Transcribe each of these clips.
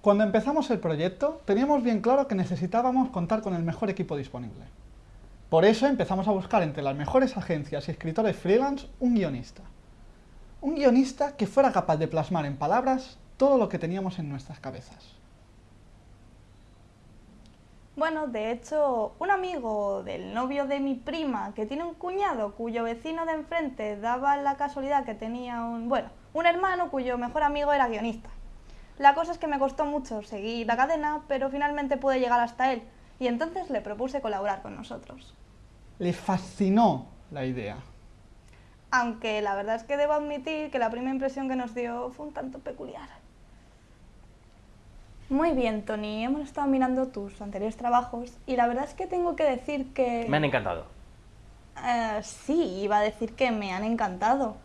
Cuando empezamos el proyecto, teníamos bien claro que necesitábamos contar con el mejor equipo disponible. Por eso empezamos a buscar entre las mejores agencias y escritores freelance un guionista. Un guionista que fuera capaz de plasmar en palabras todo lo que teníamos en nuestras cabezas. Bueno, de hecho, un amigo del novio de mi prima, que tiene un cuñado cuyo vecino de enfrente daba la casualidad que tenía un, bueno, un hermano cuyo mejor amigo era guionista. La cosa es que me costó mucho seguir la cadena, pero finalmente pude llegar hasta él, y entonces le propuse colaborar con nosotros. Le fascinó la idea. Aunque la verdad es que debo admitir que la primera impresión que nos dio fue un tanto peculiar. Muy bien, Tony, hemos estado mirando tus anteriores trabajos y la verdad es que tengo que decir que... Me han encantado. Eh, sí, iba a decir que me han encantado.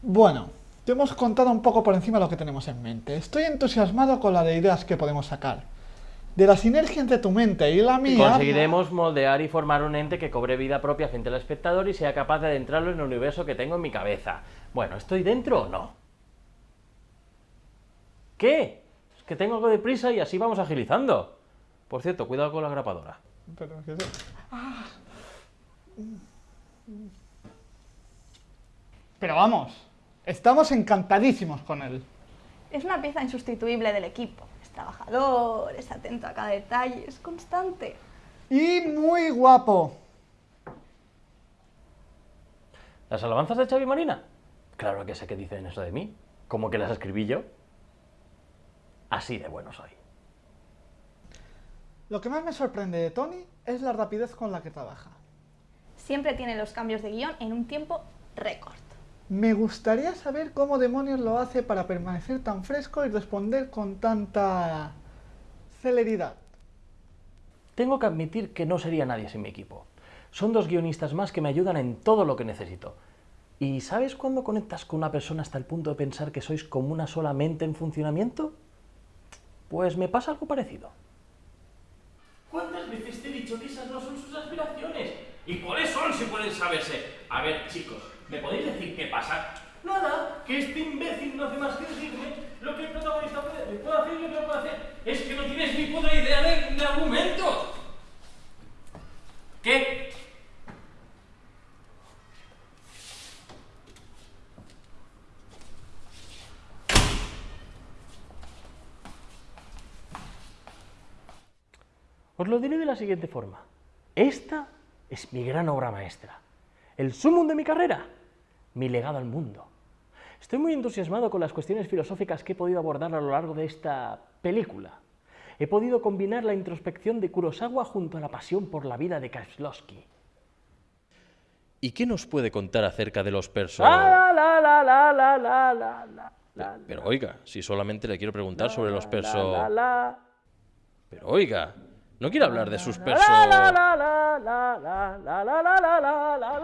Bueno, te hemos contado un poco por encima lo que tenemos en mente. Estoy entusiasmado con la de ideas que podemos sacar. De la sinergia entre tu mente y la mía... Conseguiremos moldear y formar un ente que cobre vida propia frente al espectador y sea capaz de adentrarlo en el universo que tengo en mi cabeza. Bueno, ¿estoy dentro o no? ¿Qué? Es que tengo algo de prisa y así vamos agilizando. Por cierto, cuidado con la grapadora. Pero, ¿qué es? Ah. Pero vamos, estamos encantadísimos con él. Es una pieza insustituible del equipo. Es trabajador, es atento a cada detalle, es constante. Y muy guapo. ¿Las alabanzas de Xavi Marina? Claro que sé que dicen eso de mí. ¿Cómo que las escribí yo? Así de bueno soy. Lo que más me sorprende de Tony es la rapidez con la que trabaja. Siempre tiene los cambios de guion en un tiempo récord. Me gustaría saber cómo demonios lo hace para permanecer tan fresco y responder con tanta celeridad. Tengo que admitir que no sería nadie sin mi equipo. Son dos guionistas más que me ayudan en todo lo que necesito. ¿Y sabes cuándo conectas con una persona hasta el punto de pensar que sois como una sola mente en funcionamiento? Pues me pasa algo parecido. ¿Cuántas veces te he dicho que esas no son sus aspiraciones? ¿Y cuáles pueden saberse? A ver, chicos, ¿me podéis decir qué pasa? Nada, que este imbécil no hace más que decirme lo que el protagonista puede, puede hacer y lo que no puede hacer. Es que no tienes ni puta idea de, de argumentos. ¿Qué? Os lo diré de la siguiente forma. Esta es mi gran obra maestra. El sumum de mi carrera, mi legado al mundo. Estoy muy entusiasmado con las cuestiones filosóficas que he podido abordar a lo largo de esta película. He podido combinar la introspección de Kurosawa junto a la pasión por la vida de Kieslowski. ¿Y qué nos puede contar acerca de los personajes? Pero oiga, si solamente le quiero preguntar sobre los persos... Pero oiga, no quiero hablar de sus persos... la, la, la, la, la, la, la, la, la.